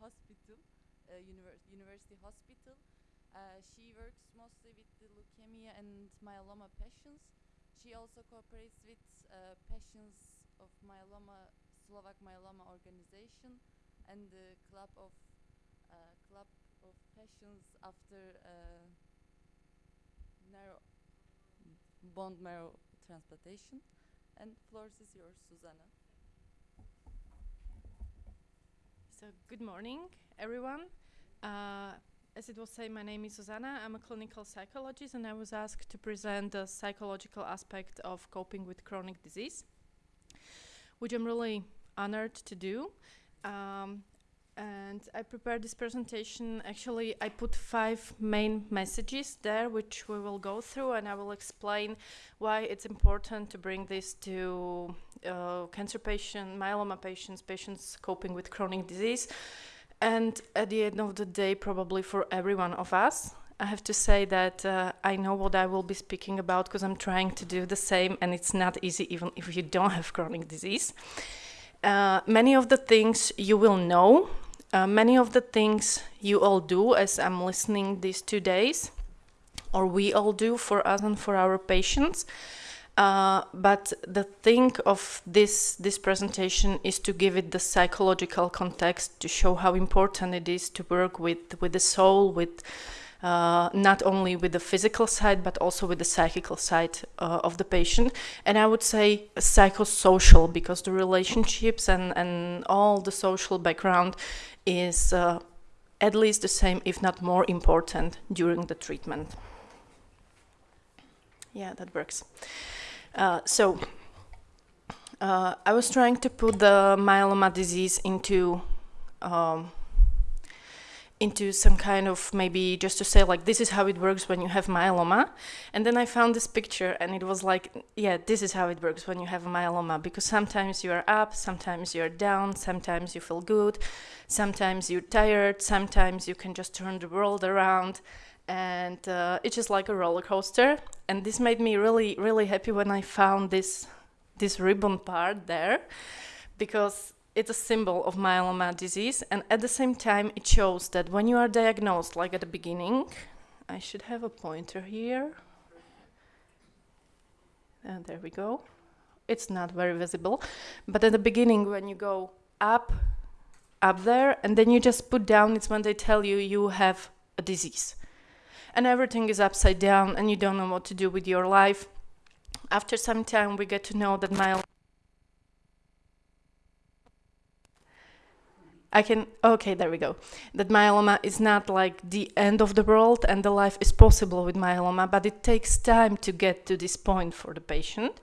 Hospital, uh, univers University Hospital. Uh, she works mostly with the leukemia and myeloma patients. She also cooperates with uh, patients of myeloma, Slovak Myeloma Organization, and the Club of uh, Club of Patients after uh, narrow bone marrow transplantation. And floor is yours, Susanna. So good morning, everyone. Uh, as it was said, my name is Susanna. I'm a clinical psychologist, and I was asked to present the psychological aspect of coping with chronic disease, which I'm really honored to do. Um, and I prepared this presentation. Actually, I put five main messages there, which we will go through, and I will explain why it's important to bring this to uh, cancer patients, myeloma patients, patients coping with chronic disease, and at the end of the day, probably for every one of us. I have to say that uh, I know what I will be speaking about because I'm trying to do the same, and it's not easy even if you don't have chronic disease. Uh, many of the things you will know uh, many of the things you all do as I'm listening these two days, or we all do for us and for our patients. Uh, but the thing of this this presentation is to give it the psychological context to show how important it is to work with with the soul, with uh, not only with the physical side but also with the psychical side uh, of the patient and i would say psychosocial because the relationships and and all the social background is uh, at least the same, if not more important, during the treatment. Yeah, that works. Uh, so, uh, I was trying to put the myeloma disease into um, into some kind of maybe just to say like this is how it works when you have myeloma. And then i found this picture and it was like yeah this is how it works when you have myeloma. Because sometimes you are up sometimes you're down sometimes you feel good sometimes you're tired sometimes you can just turn the world around. And uh, it's just like a roller coaster. And this made me really really happy when i found this this ribbon part there. Because it's a symbol of myeloma disease, and at the same time, it shows that when you are diagnosed, like at the beginning, I should have a pointer here. And there we go. It's not very visible, but at the beginning, when you go up, up there, and then you just put down, it's when they tell you you have a disease. And everything is upside down, and you don't know what to do with your life. After some time, we get to know that myeloma I can, okay, there we go. That myeloma is not like the end of the world and the life is possible with myeloma, but it takes time to get to this point for the patient.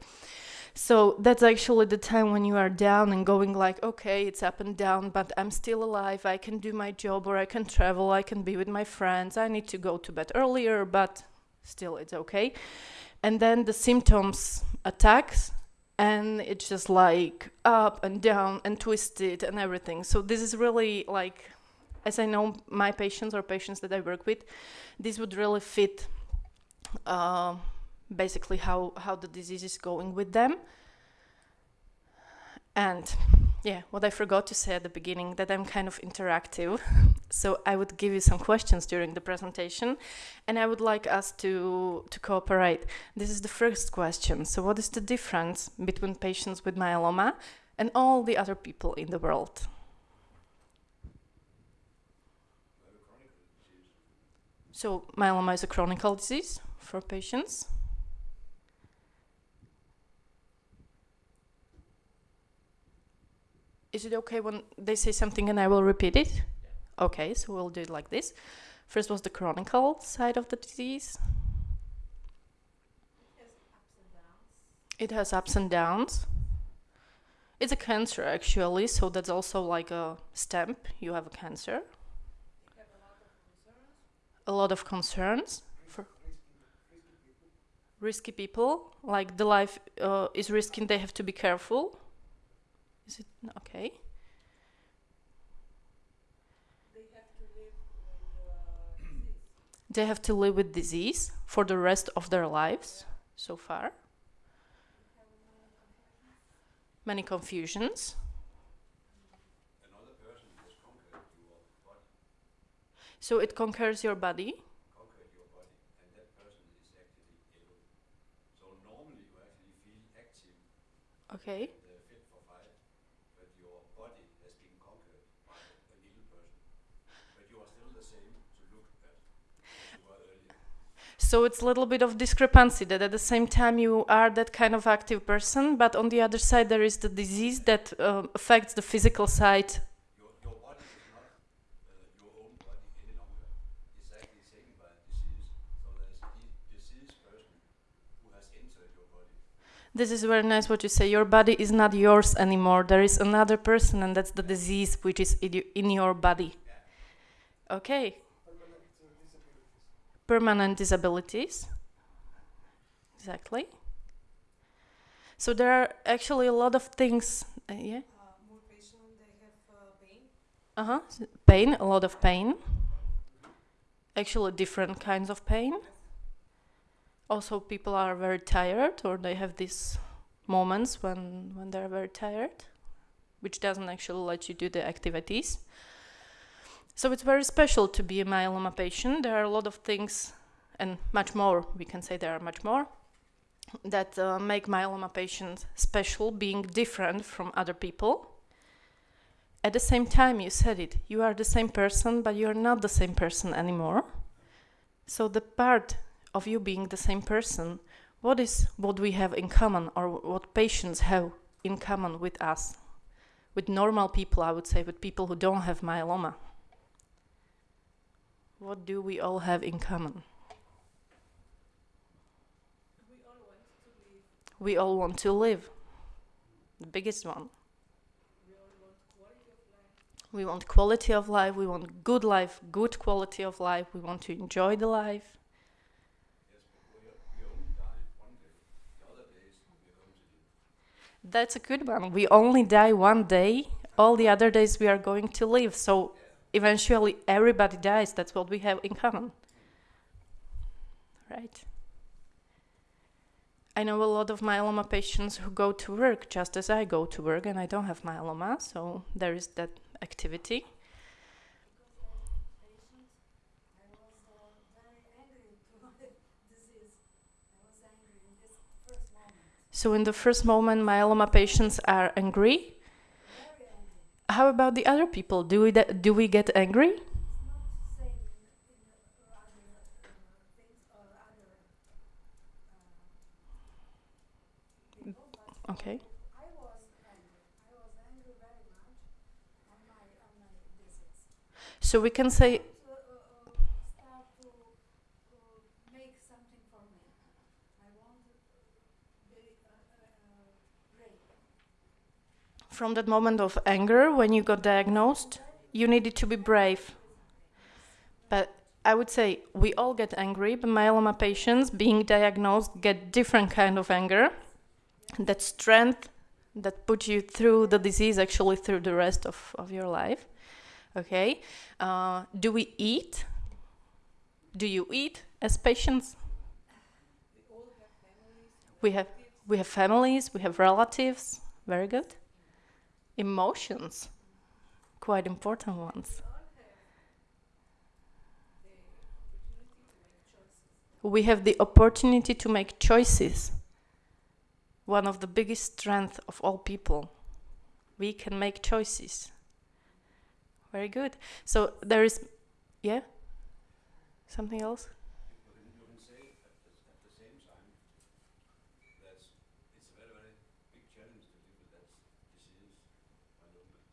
So that's actually the time when you are down and going like, okay, it's up and down, but I'm still alive. I can do my job or I can travel. I can be with my friends. I need to go to bed earlier, but still it's okay. And then the symptoms attacks and it's just like up and down and twisted and everything. So this is really like, as I know my patients or patients that I work with, this would really fit uh, basically how, how the disease is going with them. And yeah, what I forgot to say at the beginning, that I'm kind of interactive. so I would give you some questions during the presentation, and I would like us to, to cooperate. This is the first question. So what is the difference between patients with myeloma and all the other people in the world? So myeloma is a chronic disease for patients. Is it okay when they say something and I will repeat it? Yeah. Okay, so we'll do it like this. First was the chronicle side of the disease. It has ups and downs. It's a cancer actually, so that's also like a stamp. You have a cancer. a lot of concerns for risky people. Like the life uh, is risky, they have to be careful. Is it okay? They have to live with uh, disease. They have to live with disease for the rest of their lives so far. Many confusions. So it conquers your body. conquered your body, and that person is actually ill. So normally you actually feel active Okay. and uh, fit for fight, but your body has been conquered by an ill person. But you are still the same to look at as you were earlier. So it's a little bit of discrepancy that at the same time you are that kind of active person, but on the other side there is the disease that um, affects the physical side. Uh. This is very nice what you say. Your body is not yours anymore. There is another person, and that's the disease which is in your body. Okay. Permanent disabilities. Exactly. So there are actually a lot of things. Uh, yeah. Uh, more patient, they have uh, pain. Uh huh. Pain, a lot of pain. Actually, different kinds of pain. Also, people are very tired, or they have these moments when when they're very tired, which doesn't actually let you do the activities. So it's very special to be a myeloma patient. There are a lot of things, and much more. We can say there are much more that uh, make myeloma patients special, being different from other people at the same time you said it you are the same person but you're not the same person anymore so the part of you being the same person what is what we have in common or what patients have in common with us with normal people i would say with people who don't have myeloma what do we all have in common We all want to live. we all want to live the biggest one We want quality of life. we want quality of life we want good life good quality of life we want to enjoy the life. That's a good one. We only die one day. All the other days we are going to live. So eventually everybody dies. That's what we have in common. Right? I know a lot of myeloma patients who go to work just as I go to work, and I don't have myeloma, so there is that activity. So, in the first moment, myeloma patients are angry. How about the other people? Do we, do we get angry? Okay. So we can in, in uh, other uh, things or other uh, people, but Okay. I was angry. I was angry very much on my on my disease. So, we can say To, uh, uh, start to to make something for me. I want to be uh, uh, uh, brave. From that moment of anger when you got diagnosed, you needed to be brave. But I would say we all get angry, but myeloma patients being diagnosed get different kind of anger. That strength that put you through the disease actually through the rest of, of your life. Okay. Uh, do we eat? Do you eat as patients? We all have families. We have we have families, we have relatives. Very good. Emotions, quite important ones. We have the opportunity to make choices. One of the biggest strengths of all people. We can make choices. Very good. So there is, yeah. Something else? You can, you can say at the, at the same time that it's a very, very big challenge to live with that disease, myeloma.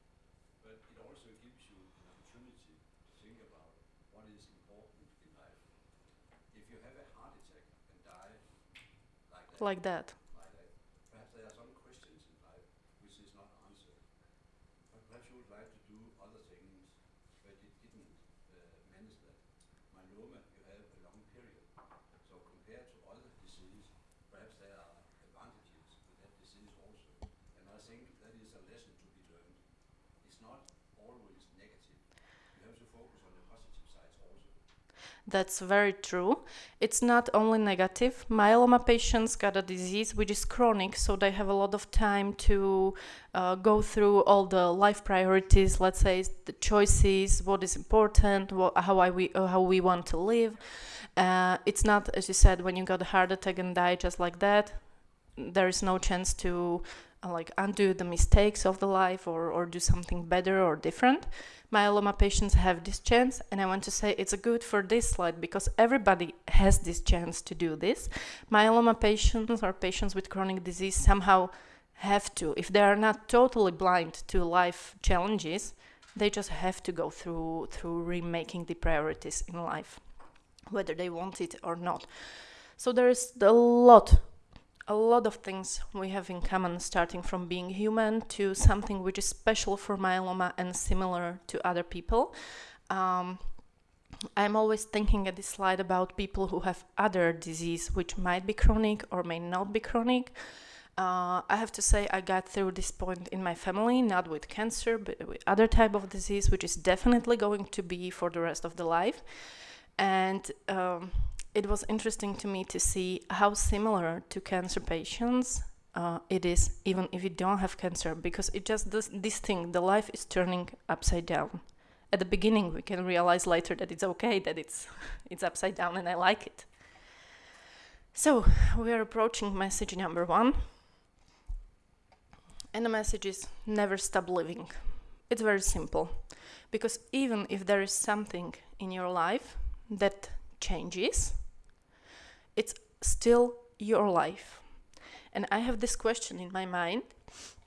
But it also gives you an opportunity to think about what is important in life. If you have a heart attack and die like that, Like that. like that, perhaps there are some questions in life which is not answered. But perhaps you would like to do other things, but it didn't uh, manage that. Myeloma, you have a long period. So compared to other disease, perhaps there are advantages with that disease also. And I think that is a lesson to be learned. It's not always negative. You have to focus on the positive sides also. That's very true. It's not only negative. Myeloma patients got a disease which is chronic, so they have a lot of time to uh, go through all the life priorities. Let's say the choices, what is important, what, how I we uh, how we want to live. Uh, it's not, as you said, when you got a heart attack and die just like that. There is no chance to uh, like undo the mistakes of the life or or do something better or different myeloma patients have this chance and i want to say it's good for this slide because everybody has this chance to do this. Myeloma patients or patients with chronic disease somehow have to if they are not totally blind to life challenges they just have to go through through remaking the priorities in life whether they want it or not. So there is a lot a lot of things we have in common, starting from being human to something which is special for myeloma and similar to other people. Um, I'm always thinking at this slide about people who have other disease which might be chronic or may not be chronic. Uh, I have to say I got through this point in my family, not with cancer, but with other type of disease, which is definitely going to be for the rest of the life. And um, it was interesting to me to see how similar to cancer patients uh, it is, even if you don't have cancer, because it just does this thing the life is turning upside down. At the beginning, we can realize later that it's okay that it's it's upside down, and I like it. So we are approaching message number one, and the message is never stop living. It's very simple, because even if there is something in your life that changes, it's still your life. And I have this question in my mind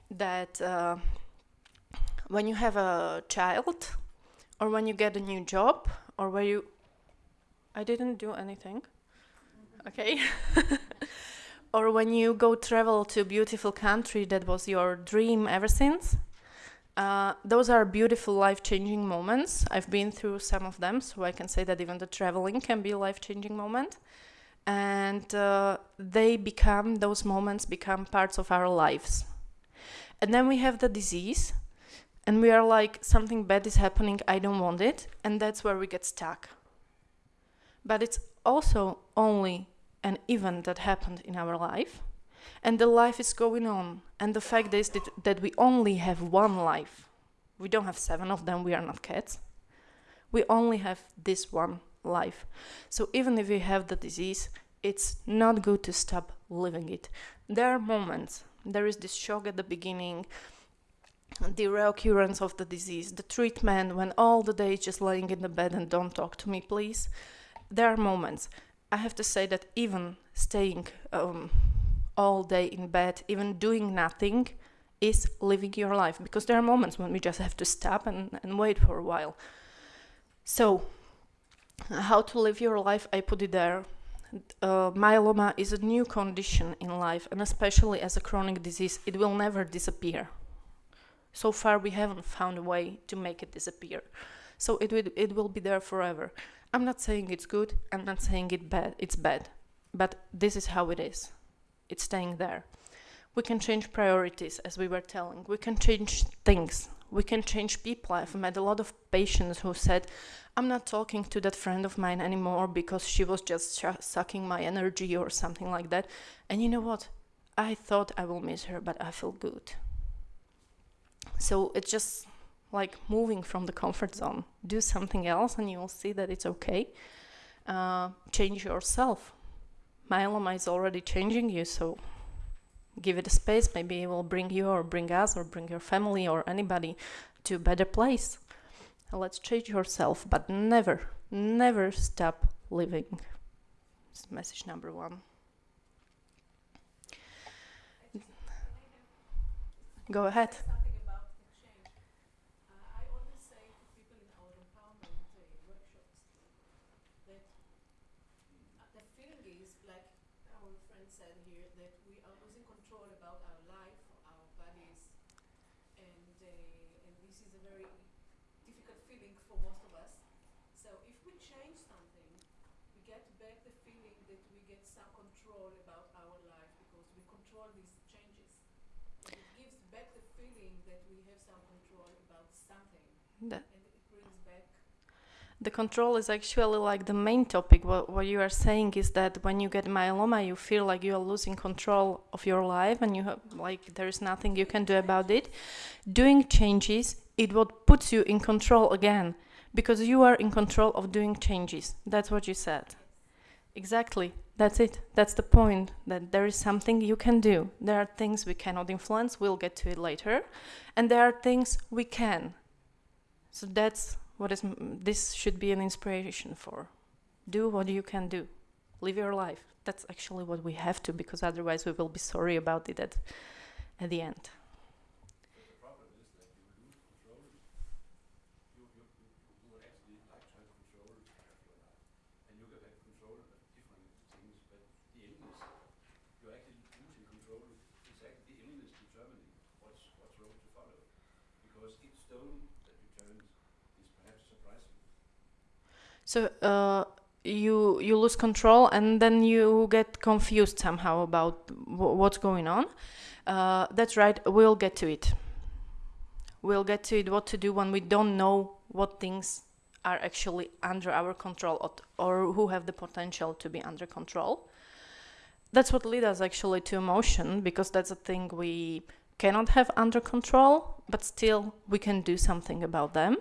that uh, when you have a child, or when you get a new job, or where you. I didn't do anything. Okay. or when you go travel to a beautiful country that was your dream ever since. Uh, those are beautiful life changing moments. I've been through some of them, so I can say that even the traveling can be a life changing moment. And uh, they become those moments become parts of our lives. And then we have the disease and we are like something bad is happening i don't want it and that's where we get stuck. But it's also only an event that happened in our life and the life is going on and the fact is that, that we only have one life we don't have seven of them we are not cats we only have this one life. So even if you have the disease, it's not good to stop living it. There are moments, there is this shock at the beginning, the reoccurrence of the disease, the treatment when all the day just lying in the bed and don't talk to me, please. There are moments. I have to say that even staying um, all day in bed, even doing nothing, is living your life because there are moments when we just have to stop and, and wait for a while. So, how to live your life, I put it there. Uh, myeloma is a new condition in life, and especially as a chronic disease, it will never disappear. So far, we haven't found a way to make it disappear. So it will, it will be there forever. I'm not saying it's good, I'm not saying it bad, it's bad. But this is how it is. It's staying there. We can change priorities, as we were telling. We can change things. We can change people. I've met a lot of patients who said, I'm not talking to that friend of mine anymore because she was just sucking my energy or something like that. And you know what? I thought I will miss her, but I feel good. So it's just like moving from the comfort zone. Do something else, and you will see that it's okay. Uh, change yourself. Myeloma is already changing you, so give it a space. Maybe it will bring you, or bring us, or bring your family, or anybody to a better place. Let's change yourself, but never, never stop living. Message number one. Go ahead. Something about the change. Uh, I always say to people in our empowerment uh, workshops that uh, the feeling is like our friend said here that we are losing control about our life, our bodies, and uh, and this is a very difficult feeling for most of us. So if we change something, we get back the feeling that we get some control about our life because we control these changes. And it gives back the feeling that we have some control about something, That, and it brings back. The control is actually like the main topic. What, what you are saying is that when you get myeloma, you feel like you are losing control of your life and you have like there is nothing you can do about it. Doing changes, it what puts you in control again because you are in control of doing changes. That's what you said. Exactly. That's it. That's the point. That there is something you can do. There are things we cannot influence. We'll get to it later. And there are things we can. So that's what is this should be an inspiration for. Do what you can do. Live your life. That's actually what we have to because otherwise we will be sorry about it at, at the end. But the problem is that you lose control. You, you, you, you would actually like to have control of your life. And you can have control of different things, but the illness, you're actually losing control. It's actually the illness determining what's, what's road to follow. Because each stone that you turn is perhaps surprising. So uh, you you lose control and then you get confused somehow about what's going on. Uh, that's right. We'll get to it. We'll get to it. What to do when we don't know what things are actually under our control or, or who have the potential to be under control. That's what leads us actually to emotion because that's a thing we cannot have under control, but still we can do something about them.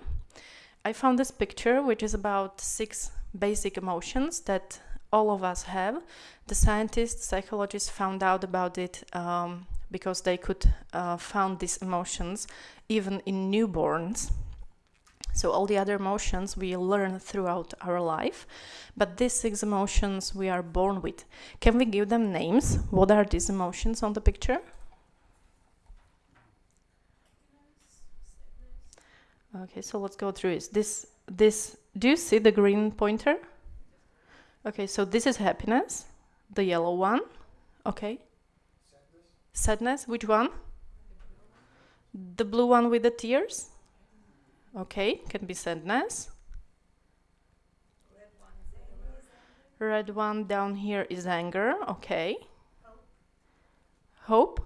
I found this picture, which is about six basic emotions that all of us have. The scientists, psychologists found out about it um, because they could uh, found these emotions even in newborns. So all the other emotions we learn throughout our life, but these six emotions we are born with. Can we give them names? What are these emotions on the picture? Okay, so let's go through it. This, this, do you see the green pointer? Okay, so this is happiness, the yellow one. Okay. Sadness. Which one? The blue one with the tears. Okay, can be sadness. Red one down here is anger. Okay. Hope.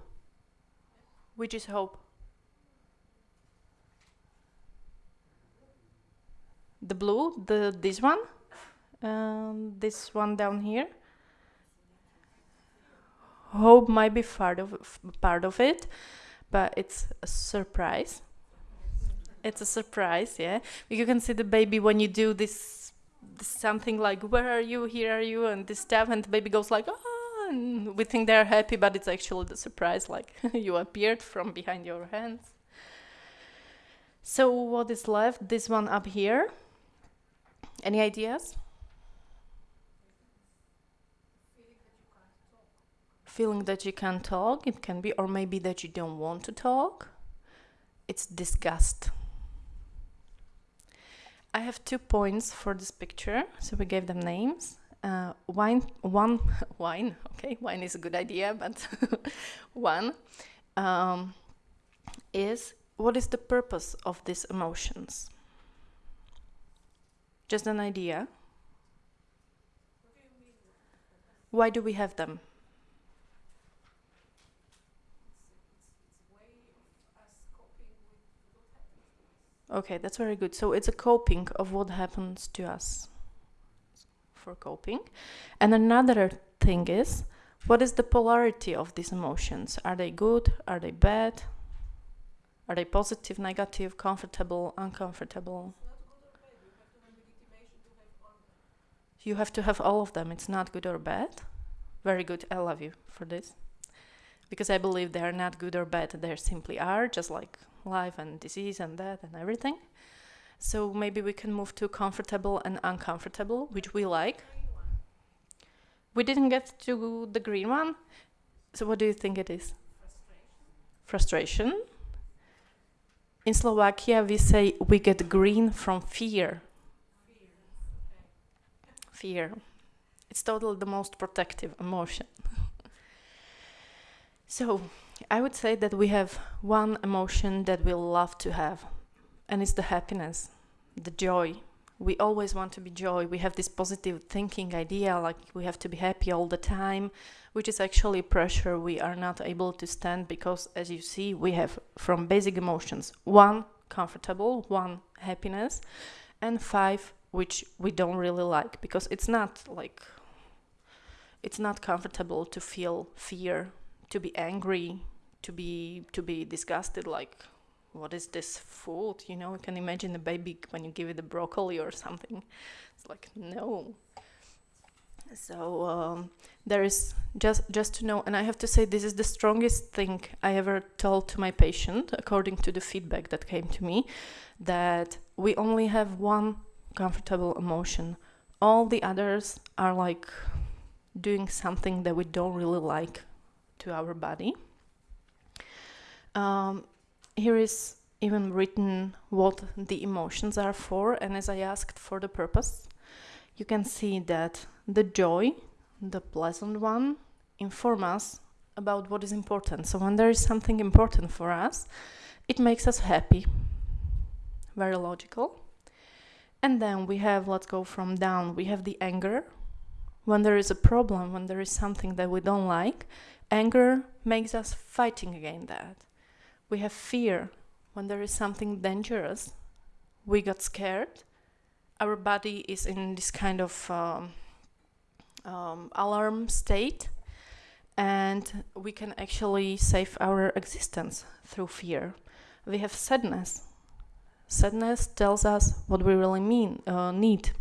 Which is hope? The blue, the this one, and this one down here. Hope might be part of part of it, but it's a surprise. It's a surprise, yeah. You can see the baby when you do this, this something like "Where are you? Here are you?" and this stuff, and the baby goes like "Ah," we think they're happy, but it's actually the surprise, like you appeared from behind your hands. So what is left? This one up here. Any ideas? Feeling that you can't talk, it can be, or maybe that you don't want to talk. It's disgust. I have two points for this picture, so we gave them names. Uh, wine, one, wine, okay, wine is a good idea, but one um, is what is the purpose of these emotions? Just an idea. Why do we have them? Okay, that's very good. So it's a coping of what happens to us for coping. And another thing is what is the polarity of these emotions? Are they good? Are they bad? Are they positive, negative, comfortable, uncomfortable? You have to have all of them. It's not good or bad. Very good. I love you for this. Because I believe they are not good or bad. They simply are, just like life and disease and death and everything. So maybe we can move to comfortable and uncomfortable, which we like. We didn't get to the green one. So what do you think it is? Frustration. In Slovakia, we say we get green from fear. Fear. It's totally the most protective emotion. so, I would say that we have one emotion that we love to have, and it's the happiness, the joy. We always want to be joy. We have this positive thinking idea like we have to be happy all the time, which is actually pressure we are not able to stand because, as you see, we have from basic emotions one comfortable, one happiness, and five which we don't really like because it's not like it's not comfortable to feel fear, to be angry, to be to be disgusted like what is this food? You know you can imagine a baby when you give it a broccoli or something. It's like no. So um, there is just just to know and i have to say this is the strongest thing i ever told to my patient according to the feedback that came to me that we only have one comfortable emotion. All the others are like doing something that we don't really like to our body. Um, here is even written what the emotions are for and as i asked for the purpose you can see that the joy the pleasant one inform us about what is important. So when there is something important for us it makes us happy. Very logical and then we have let's go from down we have the anger. When there is a problem when there is something that we don't like anger makes us fighting against that. We have fear. When there is something dangerous we got scared. Our body is in this kind of um, um, alarm state and we can actually save our existence through fear. We have sadness sadness tells us what we really mean uh, need.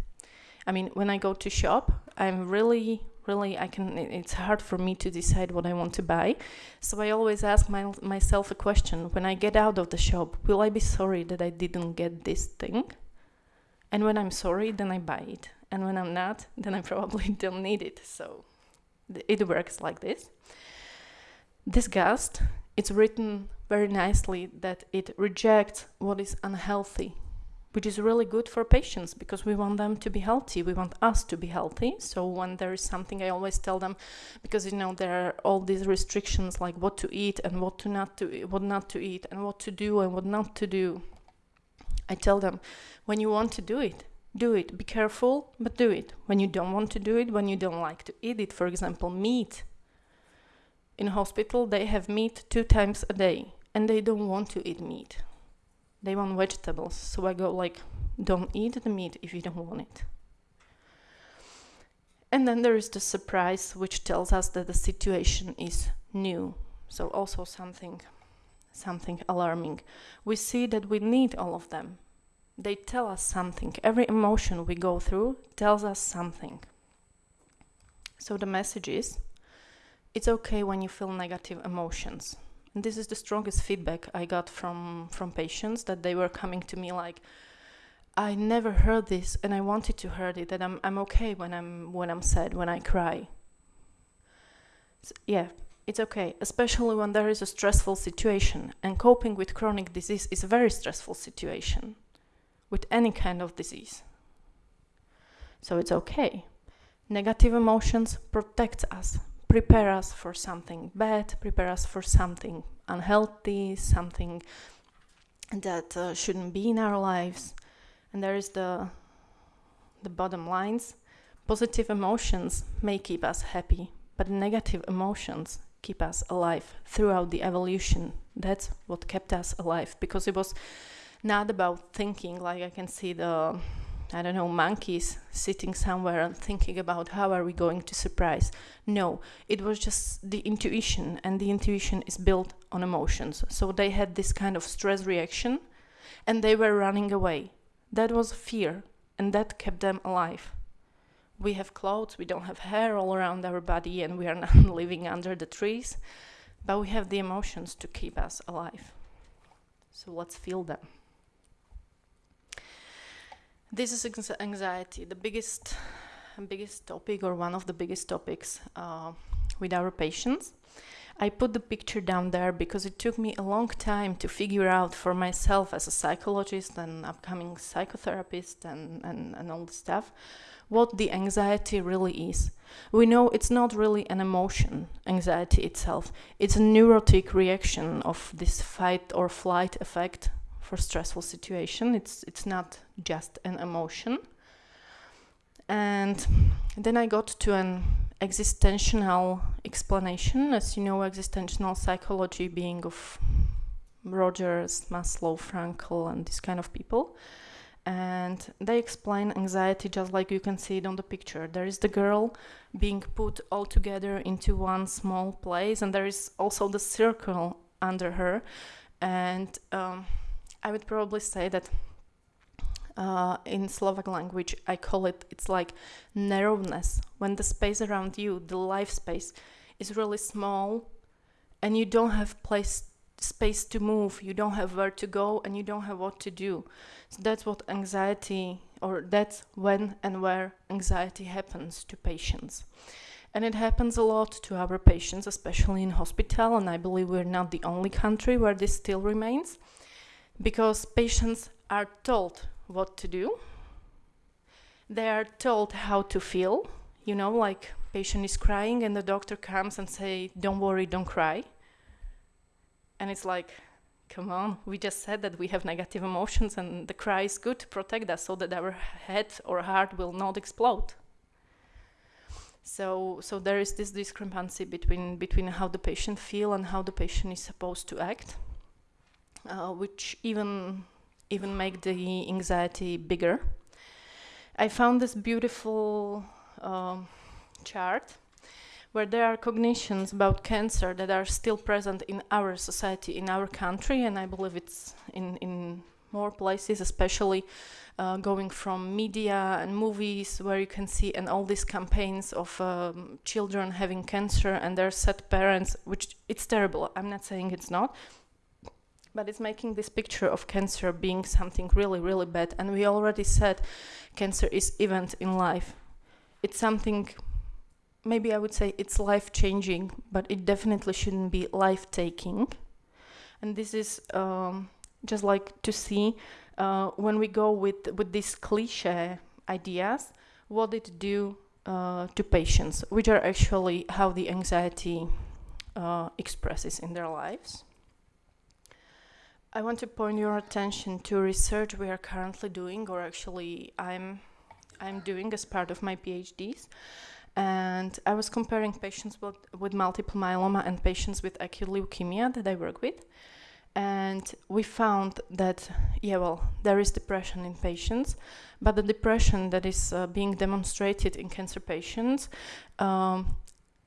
I mean when i go to shop i'm really really i can it's hard for me to decide what i want to buy. So i always ask my, myself a question when i get out of the shop will i be sorry that i didn't get this thing? And when i'm sorry then i buy it. And when i'm not then i probably don't need it. So it works like this. Disgust it's written very nicely that it rejects what is unhealthy which is really good for patients because we want them to be healthy. We want us to be healthy. So when there is something, I always tell them, because you know there are all these restrictions like what to eat and what to not to what not to eat and what to do and what not to do. I tell them, when you want to do it, do it. Be careful, but do it. When you don't want to do it, when you don't like to eat it, for example, meat. In hospital, they have meat two times a day, and they don't want to eat meat they want vegetables. So I go like, don't eat the meat if you don't want it. And then there is the surprise, which tells us that the situation is new. So also something, something alarming. We see that we need all of them. They tell us something. Every emotion we go through tells us something. So the message is, it's okay when you feel negative emotions. And this is the strongest feedback I got from from patients that they were coming to me like, I never heard this and I wanted to hear it that I'm I'm okay when I'm when I'm sad when I cry. So, yeah, it's okay, especially when there is a stressful situation and coping with chronic disease is a very stressful situation with any kind of disease. So it's okay. Negative emotions protect us prepare us for something bad, prepare us for something unhealthy, something that uh, shouldn't be in our lives. And there is the the bottom lines. Positive emotions may keep us happy, but negative emotions keep us alive throughout the evolution. That's what kept us alive because it was not about thinking like I can see the I don't know, monkeys sitting somewhere and thinking about how are we going to surprise. No, it was just the intuition, and the intuition is built on emotions. So they had this kind of stress reaction and they were running away. That was fear, and that kept them alive. We have clothes, we don't have hair all around our body, and we are not living under the trees, but we have the emotions to keep us alive. So let's feel them. This is anxiety, the biggest, biggest topic or one of the biggest topics uh, with our patients. I put the picture down there because it took me a long time to figure out for myself as a psychologist and upcoming psychotherapist and, and, and all the stuff what the anxiety really is. We know it's not really an emotion, anxiety itself. It's a neurotic reaction of this fight or flight effect for stressful situation. It's it's not just an emotion. And then I got to an existential explanation, as you know, existential psychology being of Rogers, Maslow, Frankl, and this kind of people. and they explain anxiety just like you can see it on the picture. There is the girl being put all together into one small place, and there is also the circle under her. And um, I would probably say that uh, in Slovak language, I call it it's like narrowness when the space around you, the life space, is really small, and you don't have place space to move, you don't have where to go, and you don't have what to do. So that's what anxiety, or that's when and where anxiety happens to patients. And it happens a lot to our patients, especially in hospital, and I believe we're not the only country where this still remains, because patients are told what to do. They are told how to feel, you know, like patient is crying and the doctor comes and say, "Don't worry, don't cry." And it's like, come on, we just said that we have negative emotions and the cry is good to protect us so that our head or heart will not explode. So, so there is this discrepancy between, between how the patient feel and how the patient is supposed to act, uh, which even, even make the anxiety bigger. I found this beautiful um, chart where there are cognitions about cancer that are still present in our society, in our country, and I believe it's in, in more places, especially uh, going from media and movies where you can see and all these campaigns of um, children having cancer and their sad parents, which it's terrible. I'm not saying it's not, but it's making this picture of cancer being something really, really bad. And we already said cancer is event in life. It's something maybe I would say it's life changing, but it definitely shouldn't be life taking. And this is um, just like to see uh, when we go with with these cliche ideas, what it do uh, to patients, which are actually how the anxiety uh, expresses in their lives. I want to point your attention to research we are currently doing, or actually I'm I'm doing as part of my PhDs and I was comparing patients with, with multiple myeloma and patients with acute leukemia that I work with. And we found that, yeah, well, there is depression in patients, but the depression that is uh, being demonstrated in cancer patients um,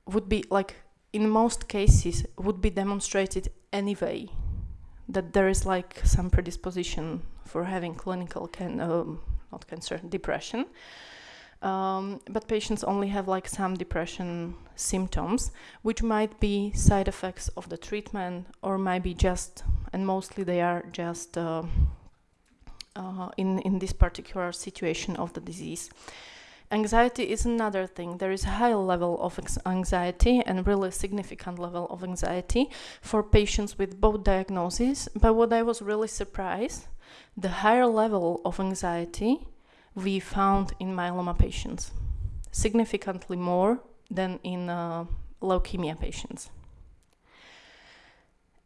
would be like, in most cases, would be demonstrated anyway. That there is like some predisposition for having clinical, can, um, not cancer, depression. Um, but patients only have like some depression symptoms, which might be side effects of the treatment or might be just, and mostly they are just uh, uh, in, in this particular situation of the disease. Anxiety is another thing. There is a high level of anxiety and really significant level of anxiety for patients with both diagnoses. But what I was really surprised, the higher level of anxiety we found in myeloma patients, significantly more than in uh, leukemia patients.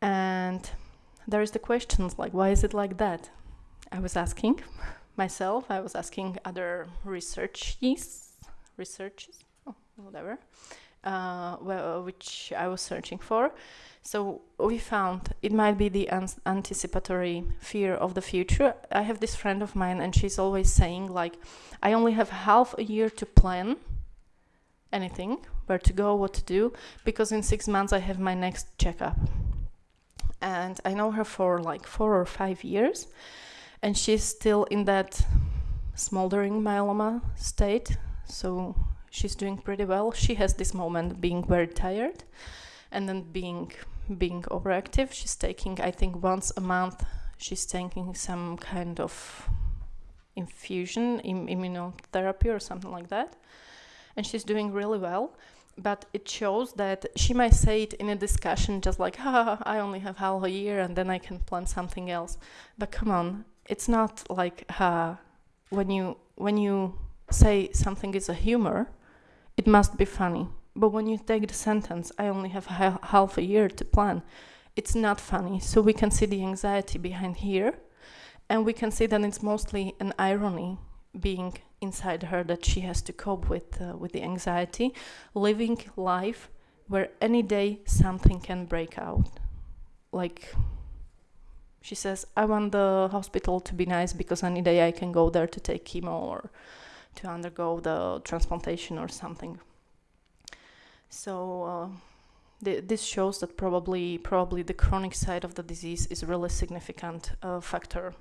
And there is the questions like, why is it like that? I was asking myself, I was asking other researchers, oh, whatever, uh, well, which I was searching for. So we found it might be the anticipatory fear of the future. I have this friend of mine, and she's always saying like, I only have half a year to plan anything, where to go, what to do, because in six months I have my next checkup. And I know her for like four or five years, and she's still in that smoldering myeloma state. So she's doing pretty well. She has this moment being very tired and then being being overactive. She's taking, I think, once a month. She's taking some kind of infusion, Im- immunotherapy, or something like that, and she's doing really well. But it shows that she might say it in a discussion, just like, "Ha, I only have half a year, and then I can plan something else." But come on, it's not like, "Ha." When you when you say something is a humor, it must be funny but when you take the sentence, I only have ha- half a year to plan, it's not funny. So we can see the anxiety behind here, and we can see that it's mostly an irony being inside her that she has to cope with uh, with the anxiety, living life where any day something can break out, like She says, I want the hospital to be nice because any day I can go there to take chemo or to undergo the transplantation or something. So uh, th- this shows that probably probably the chronic side of the disease is really significant uh, factor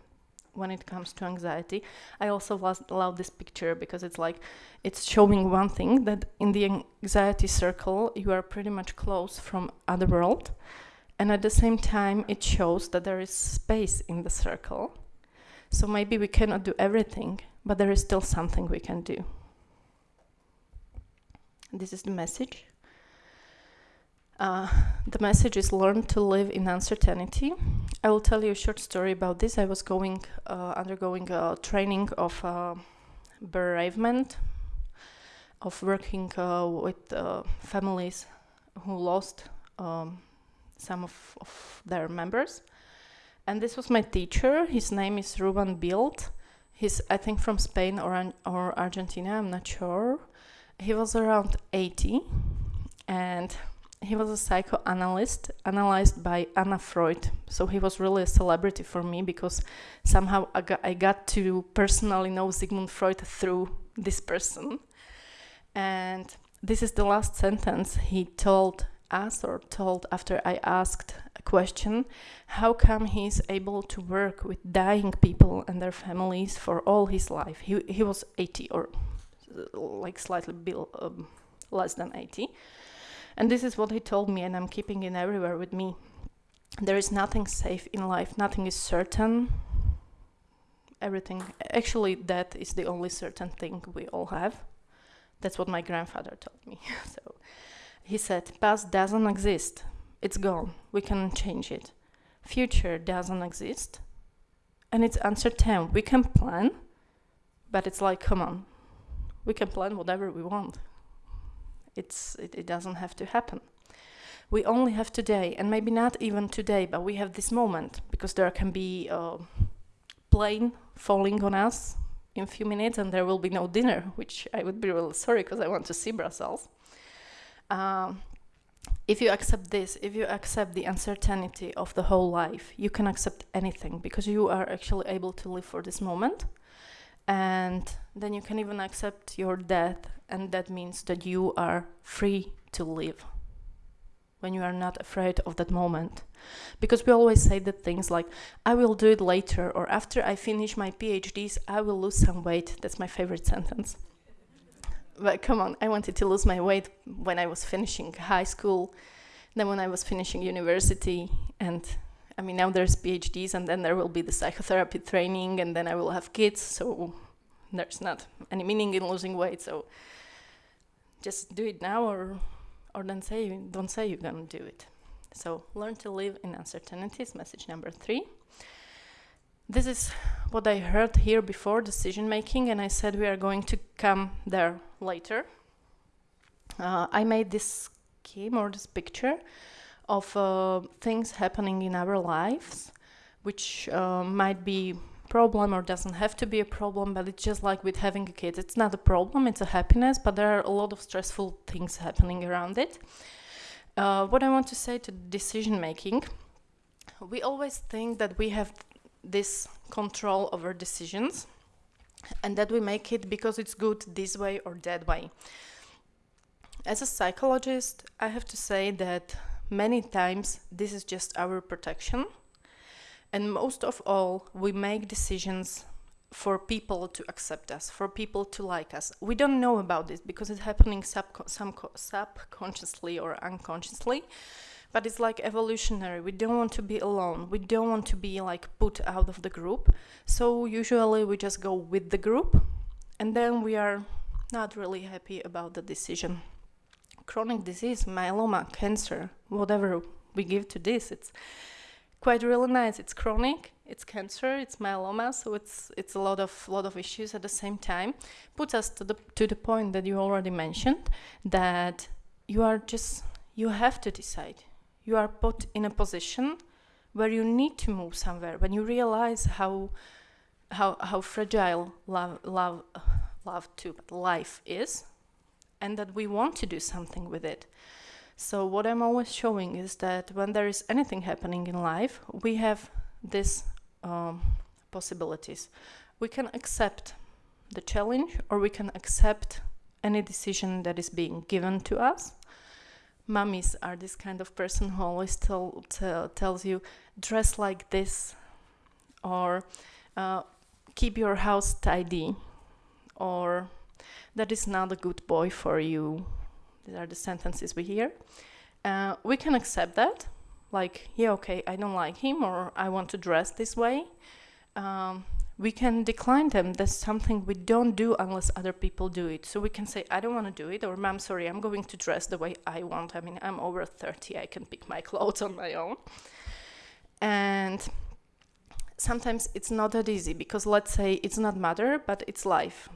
when it comes to anxiety. I also love this picture because it's like it's showing one thing that in the anxiety circle you are pretty much close from other world and at the same time it shows that there is space in the circle. So maybe we cannot do everything, but there is still something we can do. This is the message. Uh, the message is learn to live in uncertainty. I will tell you a short story about this. I was going, uh, undergoing a training of uh, bereavement, of working uh, with uh, families who lost um, some of, of, their members. And this was my teacher. His name is Ruben Bild. He's, I think, from Spain or, or Argentina, I'm not sure. He was around 80 and he was a psychoanalyst analyzed by Anna Freud. So he was really a celebrity for me because somehow I got, I got to personally know Sigmund Freud through this person. And this is the last sentence he told us or told after I asked a question how come he's able to work with dying people and their families for all his life? He, he was 80 or like slightly below, um, less than 80 and this is what he told me, and I'm keeping it everywhere with me. There is nothing safe in life, nothing is certain. Everything, actually, death is the only certain thing we all have. That's what my grandfather told me. so he said, Past doesn't exist, it's gone, we can change it. Future doesn't exist, and it's uncertain. We can plan, but it's like, come on, we can plan whatever we want. It's, it, it doesn't have to happen. We only have today, and maybe not even today, but we have this moment because there can be a plane falling on us in a few minutes and there will be no dinner, which I would be really sorry because I want to see Brussels. Um, if you accept this, if you accept the uncertainty of the whole life, you can accept anything because you are actually able to live for this moment. And then you can even accept your death and that means that you are free to live when you are not afraid of that moment. Because we always say that things like, I will do it later, or after I finish my PhDs, I will lose some weight. That's my favorite sentence. But come on, I wanted to lose my weight when I was finishing high school, then when I was finishing university, and I mean, now there's PhDs, and then there will be the psychotherapy training, and then I will have kids, so there's not any meaning in losing weight. So just do it now or or don't say don't say you're gonna do it so learn to live in uncertainties message number three this is what i heard here before decision making and i said we are going to come there later uh, i made this scheme or this picture of uh, things happening in our lives which uh, might be a problem or doesn't have to be a problem, but it's just like with having a kid. It's not a problem, it's a happiness, but there are a lot of stressful things happening around it. Uh, what I want to say to decision making, we always think that we have this control over decisions and that we make it because it's good this way or that way. As a psychologist, I have to say that many times this is just our protection and most of all, we make decisions for people to accept us, for people to like us. We don't know about this because it's happening subco- subconsciously or unconsciously, but it's like evolutionary. We don't want to be alone. We don't want to be like put out of the group. So usually we just go with the group, and then we are not really happy about the decision. Chronic disease, myeloma, cancer, whatever we give to this, it's quite really nice. It's chronic, it's cancer, it's myeloma, so it's it's a lot of lot of issues at the same time. Puts us to the to the point that you already mentioned that you are just you have to decide. You are put in a position where you need to move somewhere. When you realize how how how fragile love love love but life is, and that we want to do something with it. So what I'm always showing is that when there is anything happening in life, we have these um, possibilities. We can accept the challenge or we can accept any decision that is being given to us. Mummies are this kind of person who always tell, tell, tells you, dress like this, or uh, keep your house tidy, or that is not a good boy for you. These are the sentences we hear. Uh, we can accept that, like, yeah, okay, I don't like him, or I want to dress this way. Um, we can decline them. That's something we don't do unless other people do it. So we can say, I don't want to do it, or Mom, sorry, I'm going to dress the way I want. I mean, I'm over 30, I can pick my clothes on my own. And sometimes it's not that easy because let's say it's not matter, but it's life.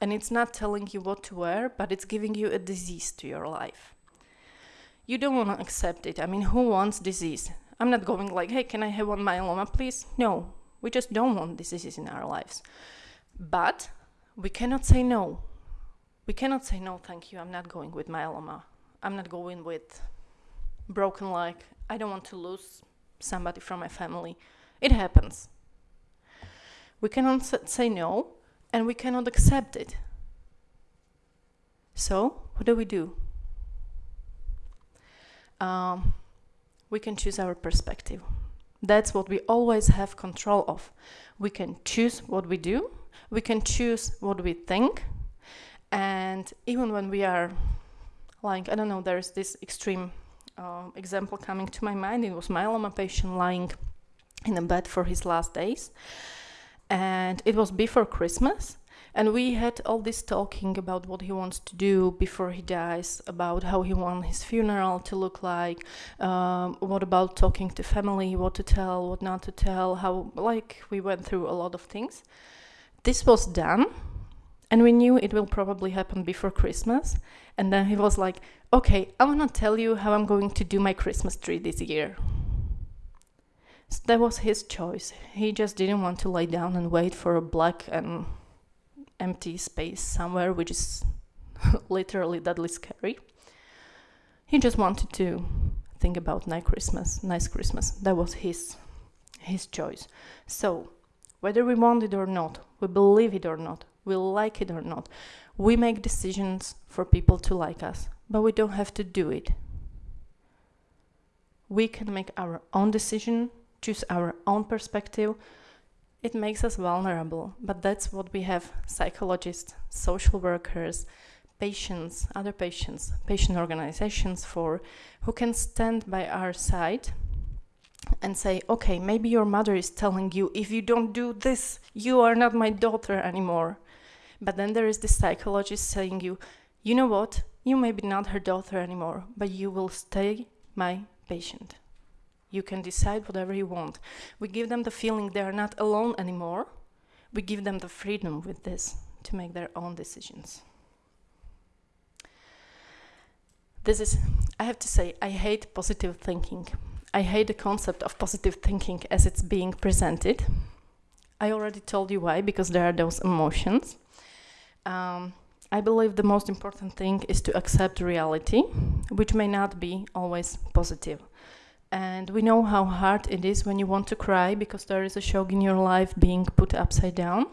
And it's not telling you what to wear, but it's giving you a disease to your life. You don't want to accept it. I mean, who wants disease? I'm not going like, hey, can I have one myeloma, please? No, we just don't want diseases in our lives. But we cannot say no. We cannot say no, thank you, I'm not going with myeloma. I'm not going with broken leg. I don't want to lose somebody from my family. It happens. We cannot say no and we cannot accept it. So, what do we do? Um, we can choose our perspective. That's what we always have control of. We can choose what we do, we can choose what we think, and even when we are like, I don't know, there's this extreme uh, example coming to my mind. It was myeloma patient lying in a bed for his last days, and it was before Christmas. And we had all this talking about what he wants to do before he dies, about how he wants his funeral to look like, um, what about talking to family, what to tell, what not to tell, how, like, we went through a lot of things. This was done, and we knew it will probably happen before Christmas. And then he was like, okay, I want to tell you how I'm going to do my Christmas tree this year. So that was his choice. He just didn't want to lie down and wait for a black and empty space somewhere, which is literally deadly scary. He just wanted to think about nice Christmas, nice Christmas. That was his his choice. So, whether we want it or not, we believe it or not, we like it or not, we make decisions for people to like us, but we don't have to do it. We can make our own decision, choose our own perspective, it makes us vulnerable, but that's what we have psychologists, social workers, patients, other patients, patient organizations for, who can stand by our side and say, okay, maybe your mother is telling you, if you don't do this, you are not my daughter anymore. But then there is the psychologist saying you, you know what, you may be not her daughter anymore, but you will stay my patient. You can decide whatever you want. We give them the feeling they are not alone anymore. We give them the freedom with this to make their own decisions. This is, I have to say, I hate positive thinking. I hate the concept of positive thinking as it's being presented. I already told you why, because there are those emotions. Um, I believe the most important thing is to accept reality, which may not be always positive. And we know how hard it is when you want to cry because there is a shock in your life being put upside down.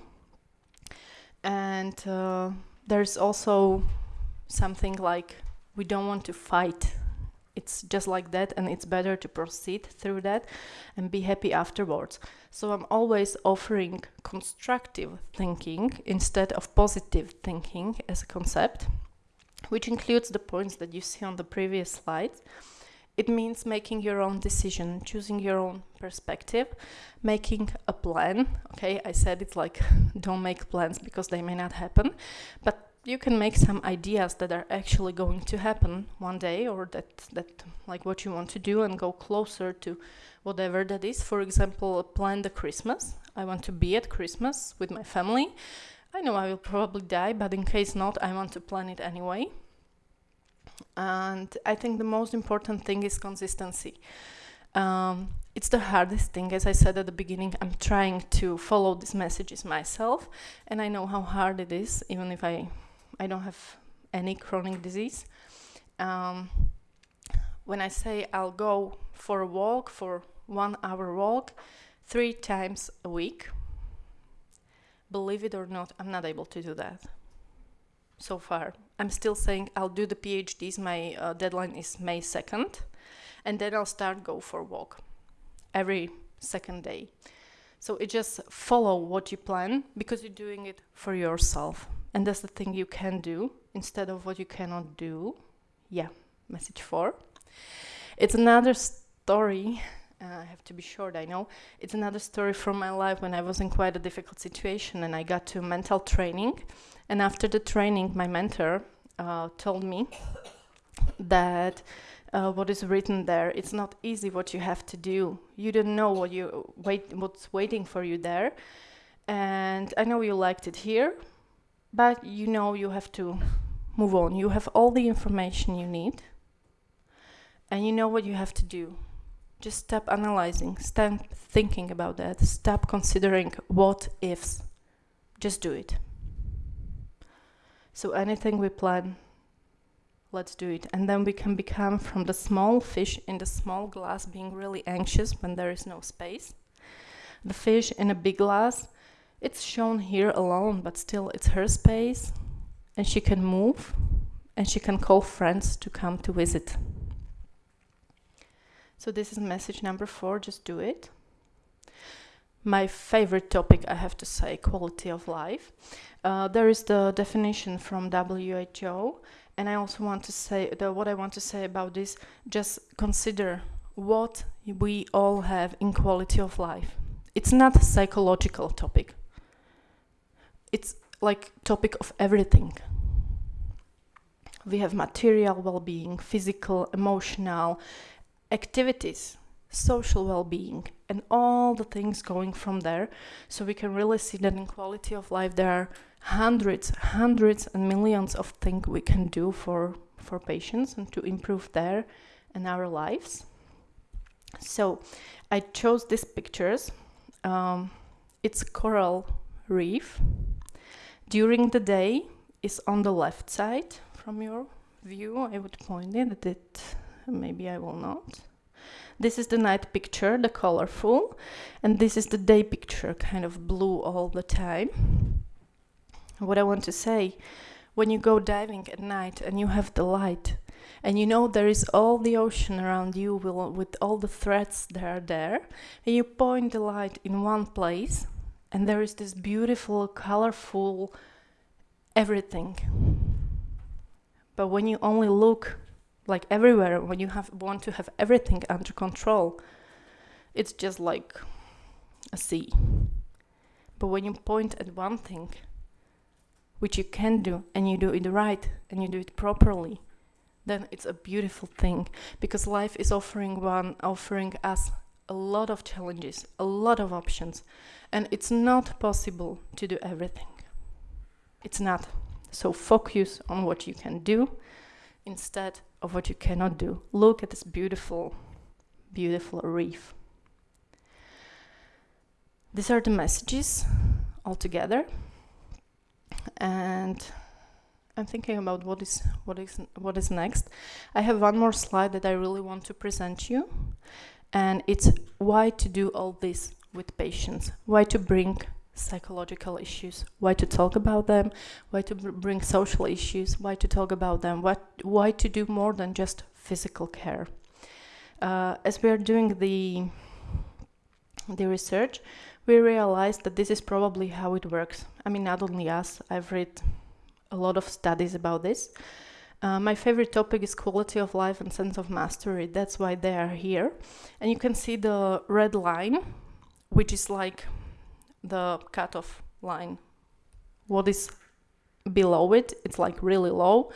And uh, there's also something like we don't want to fight. It's just like that, and it's better to proceed through that and be happy afterwards. So I'm always offering constructive thinking instead of positive thinking as a concept, which includes the points that you see on the previous slides. It means making your own decision, choosing your own perspective, making a plan. Okay, I said it's like don't make plans because they may not happen, but you can make some ideas that are actually going to happen one day or that that like what you want to do and go closer to whatever that is. For example, plan the Christmas. I want to be at Christmas with my family. I know I will probably die, but in case not, I want to plan it anyway. And I think the most important thing is consistency. Um, it's the hardest thing, as I said at the beginning. I'm trying to follow these messages myself, and I know how hard it is, even if I, I don't have any chronic disease. Um, when I say I'll go for a walk, for one hour walk, three times a week. Believe it or not, I'm not able to do that so far. I'm still saying I'll do the PhDs. My uh, deadline is May 2nd, and then I'll start go for walk every second day. So it just follow what you plan because you're doing it for yourself, and that's the thing you can do instead of what you cannot do. Yeah, message four. It's another story. Uh, I have to be short, I know. It's another story from my life when I was in quite a difficult situation and I got to mental training. And after the training, my mentor uh, told me that uh, what is written there, it's not easy what you have to do. You don't know what you wait, what's waiting for you there. And I know you liked it here, but you know you have to move on. You have all the information you need and you know what you have to do. Just stop analyzing, stop thinking about that, stop considering what ifs. Just do it. So, anything we plan, let's do it. And then we can become from the small fish in the small glass being really anxious when there is no space. The fish in a big glass, it's shown here alone, but still it's her space, and she can move and she can call friends to come to visit. So this is message number four, just do it. My favorite topic, I have to say, quality of life. Uh, there is the definition from WHO, and I also want to say that what I want to say about this. Just consider what we all have in quality of life. It's not a psychological topic. It's like topic of everything. We have material well-being, physical, emotional, activities, social well being, and all the things going from there. So we can really see that in quality of life, there are hundreds, hundreds, and millions of things we can do for, for patients and to improve their and our lives. So I chose these pictures. Um, it's coral reef. During the day is on the left side from your view. I would point it at it maybe I will not. This is the night picture, the colorful, and this is the day picture, kind of blue all the time. What I want to say, when you go diving at night and you have the light, and you know there is all the ocean around you with all the threads that are there, and you point the light in one place, and there is this beautiful, colorful everything. But when you only look like everywhere when you have want to have everything under control it's just like a sea. But when you point at one thing which you can do and you do it right and you do it properly then it's a beautiful thing. Because life is offering one offering us a lot of challenges a lot of options and it's not possible to do everything. It's not. So focus on what you can do instead of what you cannot do. Look at this beautiful, beautiful reef. These are the messages all together. And I'm thinking about what is what is what is next. I have one more slide that I really want to present you. And it's why to do all this with patients, why to bring psychological issues, why to talk about them, why to bring social issues, why to talk about them, what, why to do more than just physical care. Uh, as we are doing the, the research, we realized that this is probably how it works. I mean, not only us, I've read a lot of studies about this. Uh, my favorite topic is quality of life and sense of mastery. That's why they are here. And you can see the red line, which is like the cutoff line. What is below it, it's like really low.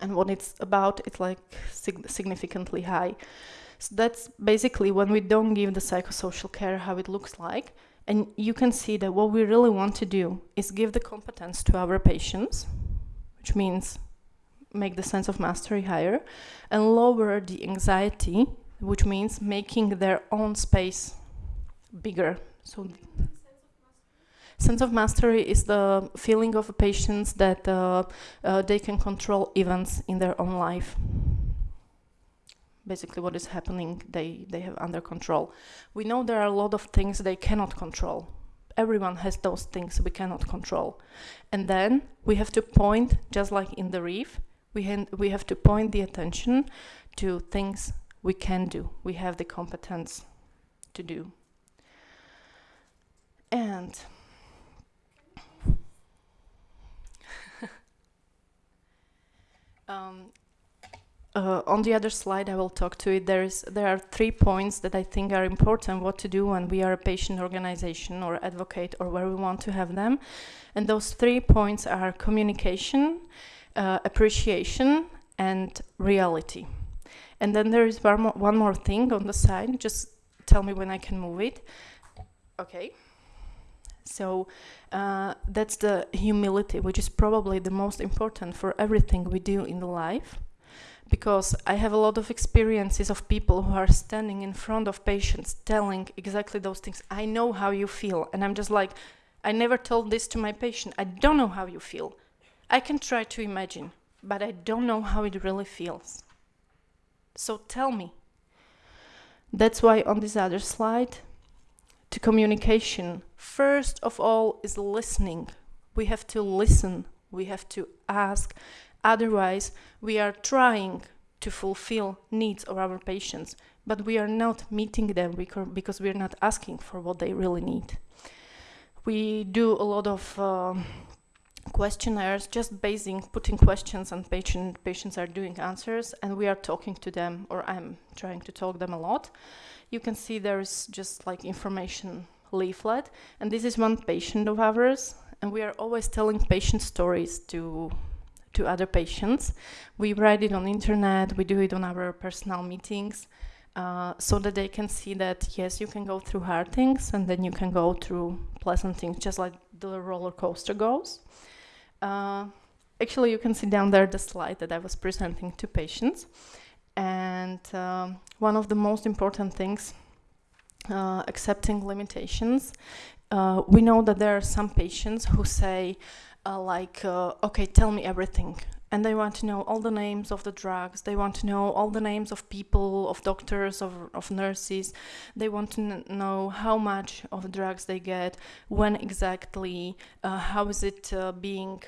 And what it's about, it's like sig significantly high. So that's basically when we don't give the psychosocial care how it looks like. And you can see that what we really want to do is give the competence to our patients, which means make the sense of mastery higher, and lower the anxiety, which means making their own space bigger so sense of mastery is the feeling of patients that uh, uh, they can control events in their own life. basically what is happening they they have under control. We know there are a lot of things they cannot control. Everyone has those things we cannot control. And then we have to point just like in the reef we, we have to point the attention to things we can do we have the competence to do and um, uh, on the other slide, I will talk to it. There is there are three points that I think are important. What to do when we are a patient organization or advocate or where we want to have them, and those three points are communication, uh, appreciation, and reality. And then there is one more, one more thing on the side. Just tell me when I can move it. Okay. So uh, that's the humility, which is probably the most important for everything we do in life. Because I have a lot of experiences of people who are standing in front of patients telling exactly those things. I know how you feel. And I'm just like, I never told this to my patient. I don't know how you feel. I can try to imagine, but I don't know how it really feels. So tell me. That's why on this other slide, to communication, first of all, is listening. We have to listen, we have to ask. Otherwise, we are trying to fulfill needs of our patients, but we are not meeting them because we are not asking for what they really need. We do a lot of um, questionnaires, just basing, putting questions, and patient, patients are doing answers, and we are talking to them, or I'm trying to talk them a lot. You can see there's just like information leaflet, and this is one patient of ours, and we are always telling patient stories to to other patients. We write it on internet, we do it on our personal meetings, uh, so that they can see that yes, you can go through hard things, and then you can go through pleasant things, just like the roller coaster goes. Uh, actually, you can see down there the slide that I was presenting to patients. And um, one of the most important things, uh, accepting limitations. Uh, we know that there are some patients who say, uh, like, uh, okay, tell me everything. And they want to know all the names of the drugs. They want to know all the names of people, of doctors, of, of nurses. They want to know how much of drugs they get, when exactly, uh, how is it uh, being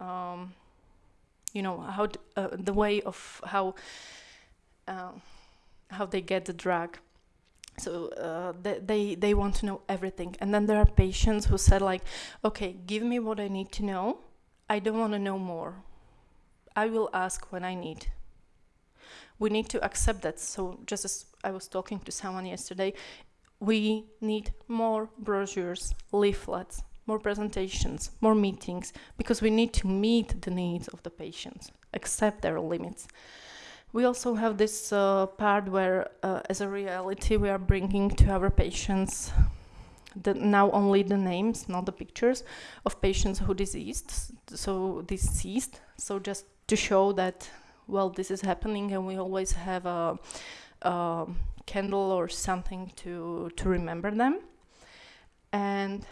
um, you know how uh, the way of how uh, how they get the drug so uh, they they want to know everything and then there are patients who said like okay give me what i need to know i don't want to know more. I will ask when i need. We need to accept that. So just as i was talking to someone yesterday we need more brochures leaflets more presentations, more meetings, because we need to meet the needs of the patients, accept their limits. We also have this uh, part where, uh, as a reality, we are bringing to our patients the, now only the names, not the pictures, of patients who deceased, so deceased. So just to show that, well, this is happening, and we always have a, a candle or something to to remember them. And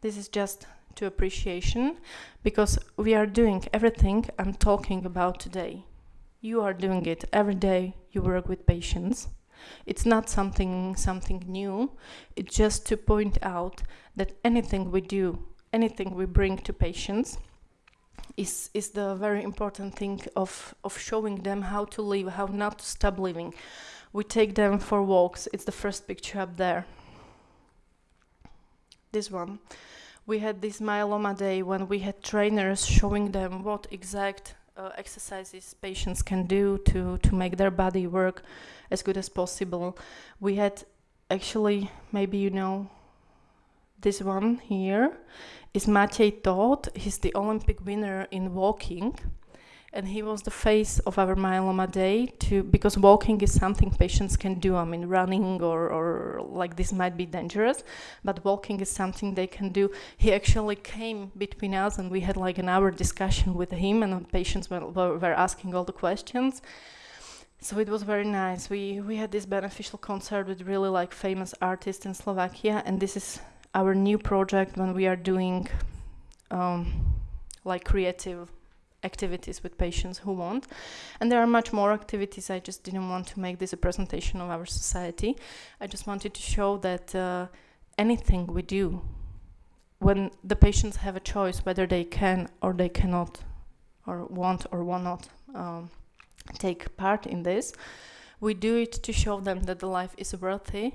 this is just to appreciation because we are doing everything I'm talking about today. You are doing it every day. You work with patients. It's not something something new. It's just to point out that anything we do, anything we bring to patients is is the very important thing of of showing them how to live, how not to stop living. We take them for walks. It's the first picture up there. This one we had this myeloma day when we had trainers showing them what exact uh, exercises patients can do to, to make their body work as good as possible. We had actually, maybe you know, this one here is Matej Tóth. He's the Olympic winner in walking and he was the face of our myeloma day to because walking is something patients can do. I mean running or, or like this might be dangerous but walking is something they can do. He actually came between us and we had like an hour discussion with him and patients were, were asking all the questions. So it was very nice. We we had this beneficial concert with really like famous artists in slovakia and this is our new project when we are doing um, like creative activities with patients who want. And there are much more activities. I just didn't want to make this a presentation of our society. I just wanted to show that uh, anything we do, when the patients have a choice whether they can or they cannot, or want or will not um, take part in this, we do it to show them that the life is worthy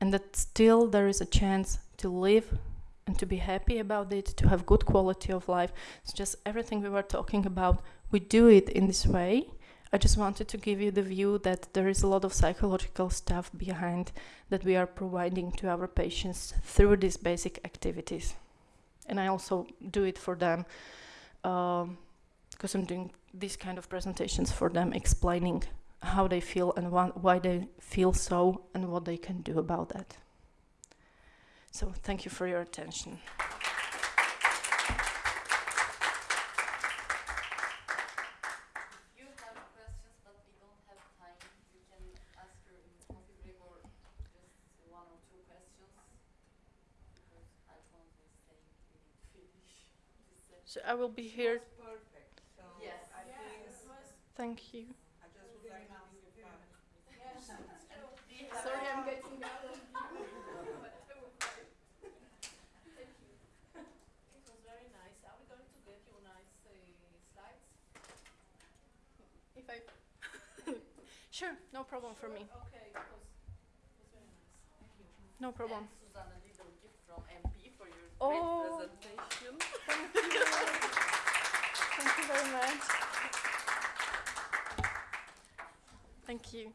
and that still there is a chance to live and to be happy about it, to have good quality of life. It's just everything we were talking about. We do it in this way. I just wanted to give you the view that there is a lot of psychological stuff behind that we are providing to our patients through these basic activities. And I also do it for them um, because I'm doing these kind of presentations for them, explaining how they feel and why they feel so and what they can do about that. So thank you for your attention. If you have questions, but we don't have time, you can ask her in the coffee break or just one or two questions. Because I want to say we need to finish this session. So I will be here. perfect, so Yes. I Yeah, think, it was, Thank you. I just would like to ask if, yes, it's true. Sorry, I'm getting out of Thank you. It was very nice. Are we going to get you nice uh, slides? If I. sure, no problem for me. Okay, because it was very nice. Thank you. No problem. And Susanna, little gift from MP for your Oh. great presentation. Thank you. Thank you very much. Thank you.